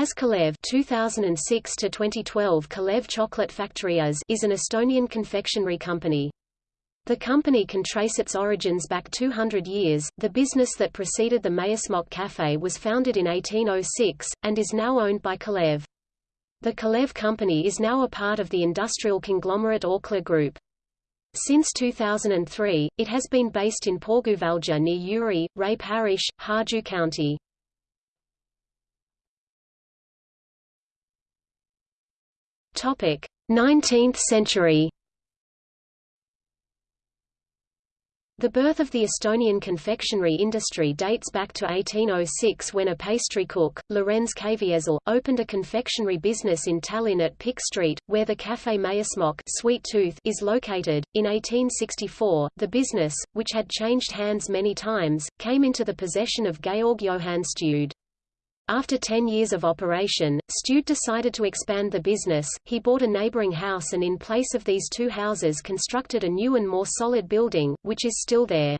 As Kalev 2006 to 2012 Kalev Chocolate Factory is an Estonian confectionery company. The company can trace its origins back 200 years. The business that preceded the Maiasmokk Cafe was founded in 1806 and is now owned by Kalev. The Kalev company is now a part of the industrial conglomerate Orkla Group. Since 2003, it has been based in Põrguvälja near Jüri, Rae Parish, Harju County. Topic: 19th century. The birth of the Estonian confectionery industry dates back to 1806 when a pastry cook, Lorenz Caviezel, opened a confectionery business in Tallinn at Pikk Street, where the Café Maiasmokk Sweet Tooth is located. In 1864, the business, which had changed hands many times, came into the possession of Georg Johann Stude. After 10 years of operation, Stude decided to expand the business. He bought a neighboring house and in place of these two houses constructed a new and more solid building, which is still there.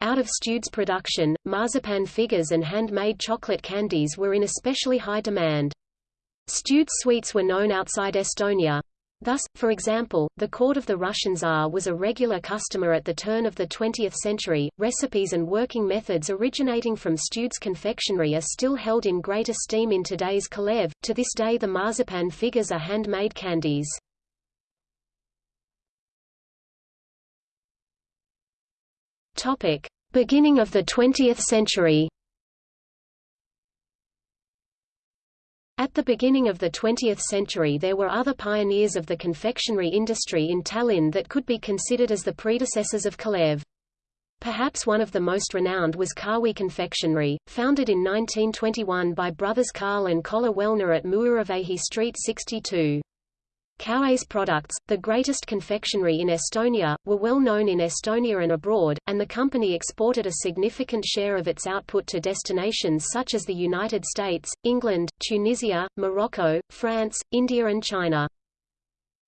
Out of Stude's production, marzipan figures and handmade chocolate candies were in especially high demand. Stude's sweets were known outside Estonia. Thus, for example, the court of the Russian Tsar was a regular customer at the turn of the 20th century. Recipes and working methods originating from Stude's confectionery are still held in great esteem in today's Kalev. To this day, the marzipan figures are handmade candies. Topic: Beginning of the 20th century. At the beginning of the 20th century there were other pioneers of the confectionery industry in Tallinn that could be considered as the predecessors of Kalev. Perhaps one of the most renowned was Kawi Confectionery, founded in 1921 by brothers Karl and Kolla Wellner at Muuravehi Street 62. Kawi's products, the greatest confectionery in Estonia, were well known in Estonia and abroad, and the company exported a significant share of its output to destinations such as the United States, England, Tunisia, Morocco, France, India and China.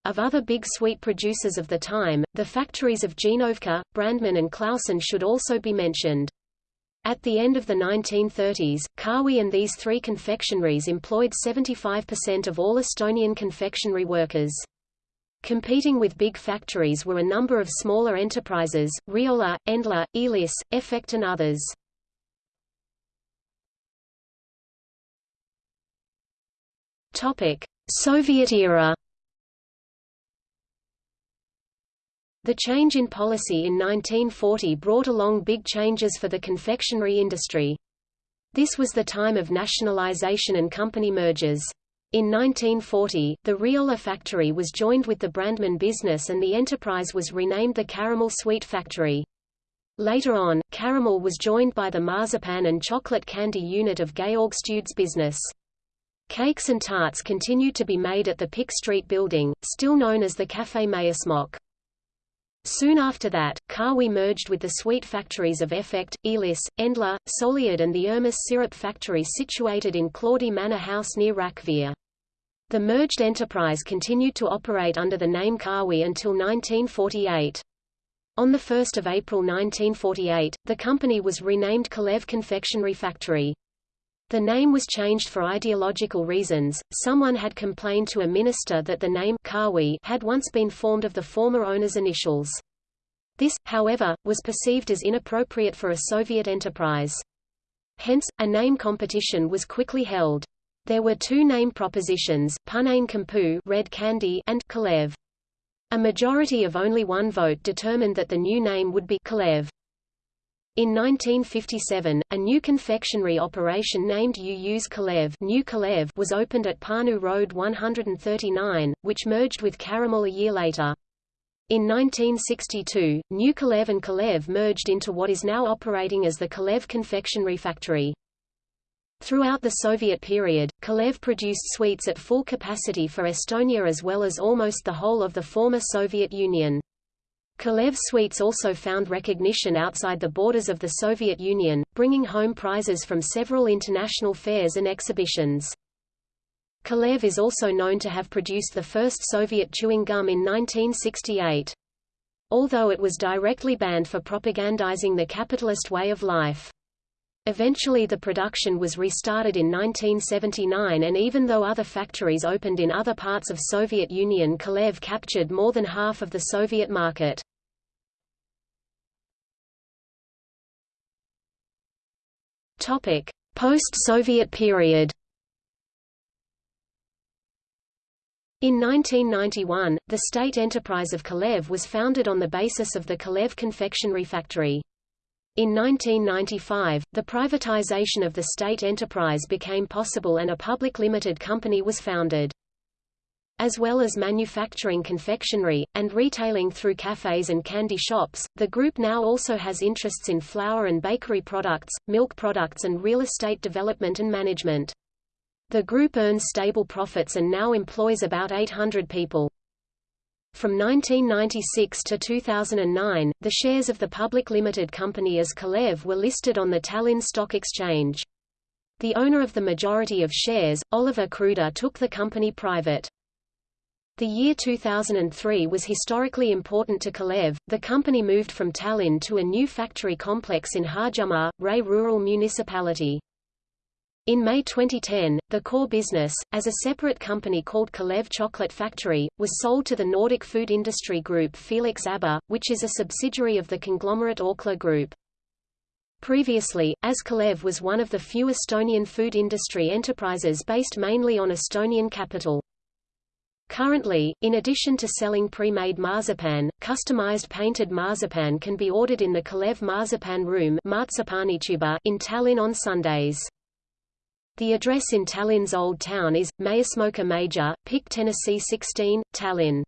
Of other big sweet producers of the time, the factories of Genovka, Brandman and Clausen should also be mentioned. At the end of the 1930s, Kawi and these three confectionaries employed 75% of all Estonian confectionery workers. Competing with big factories were a number of smaller enterprises, Riola, Endla, Elis, Effect and others. Soviet era The change in policy in 1940 brought along big changes for the confectionery industry. This was the time of nationalization and company mergers. In 1940, the Riola factory was joined with the Brandman business and the enterprise was renamed the Caramel Sweet Factory. Later on, Caramel was joined by the marzipan and chocolate candy unit of Georg Stude's business. Cakes and tarts continued to be made at the Pikk Street building, still known as the Café Maiasmokk. Soon after that, Kawi merged with the sweet factories of Effect, Elis, Endla, Soliad and the Ermis syrup factory situated in Kloodi Manor House near Rakvere. The merged enterprise continued to operate under the name Kawi until 1948. On 1 April 1948, the company was renamed Kalev Confectionery Factory. The name was changed for ideological reasons. Someone had complained to a minister that the name Kawi had once been formed of the former owner's initials. This, however, was perceived as inappropriate for a Soviet enterprise. Hence, a name competition was quickly held. There were two name propositions, Punaine Kampu red candy and Kalev. A majority of only one vote determined that the new name would be Kalev. In 1957, a new confectionery operation named Uus Kalev, new Kalev was opened at Pärnu Road 139, which merged with Caramel a year later. In 1962, New Kalev and Kalev merged into what is now operating as the Kalev Confectionery Factory. Throughout the Soviet period, Kalev produced sweets at full capacity for Estonia as well as almost the whole of the former Soviet Union. Kalev sweets also found recognition outside the borders of the Soviet Union, bringing home prizes from several international fairs and exhibitions. Kalev is also known to have produced the first Soviet chewing gum in 1968. Although it was directly banned for propagandizing the capitalist way of life. Eventually the production was restarted in 1979 and even though other factories opened in other parts of Soviet Union Kalev captured more than half of the Soviet market. Post-Soviet period In 1991, the state enterprise of Kalev was founded on the basis of the Kalev confectionery factory. In 1995, the privatization of the state enterprise became possible and a public limited company was founded. As well as manufacturing confectionery, and retailing through cafes and candy shops, the group now also has interests in flour and bakery products, milk products and real estate development and management. The group earns stable profits and now employs about 800 people. From 1996 to 2009, the shares of the public limited company as Kalev were listed on the Tallinn Stock Exchange. The owner of the majority of shares, Oliver Kruuda took the company private. The year 2003 was historically important to Kalev. The company moved from Tallinn to a new factory complex in Harjumaa, Rae Rural Municipality. In May 2010, the core business, as a separate company called Kalev Chocolate Factory, was sold to the Nordic food industry group Felix AB, which is a subsidiary of the conglomerate Orkla Group. Previously, as Kalev was one of the few Estonian food industry enterprises based mainly on Estonian capital. Currently, in addition to selling pre-made marzipan, customized painted marzipan can be ordered in the Kalev Marzipan Room in Tallinn on Sundays. The address in Tallinn's Old Town is, Maasmauka Major, Pikk Tennessee 16, Tallinn.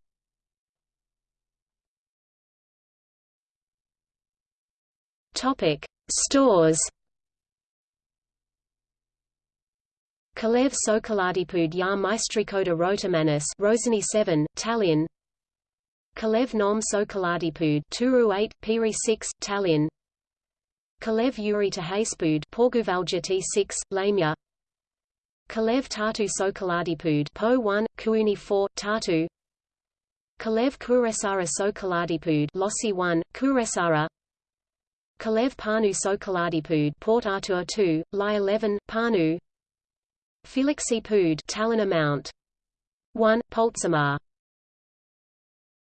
Stores. Kalev Sokoladipood ja Maistrikoda Rotomanis Roseni 7, Tallinn. Kalev Nom Sokoladipood Turu 8, Piri 6, Tallinn. Kalev Yuri Tahaspood Porguvalja T6, Lamia. Kalev Tartu Sokoladipud Po 1, Kuuni 4, Tartu Kalev Kuressaare Sokoladipud Lossi 1, Kuressaare. Kalev Panu Sokoladipud Port Artur 2, Li 11, Panu Felixi Pud Tallinn Amount. 1, Poltsamar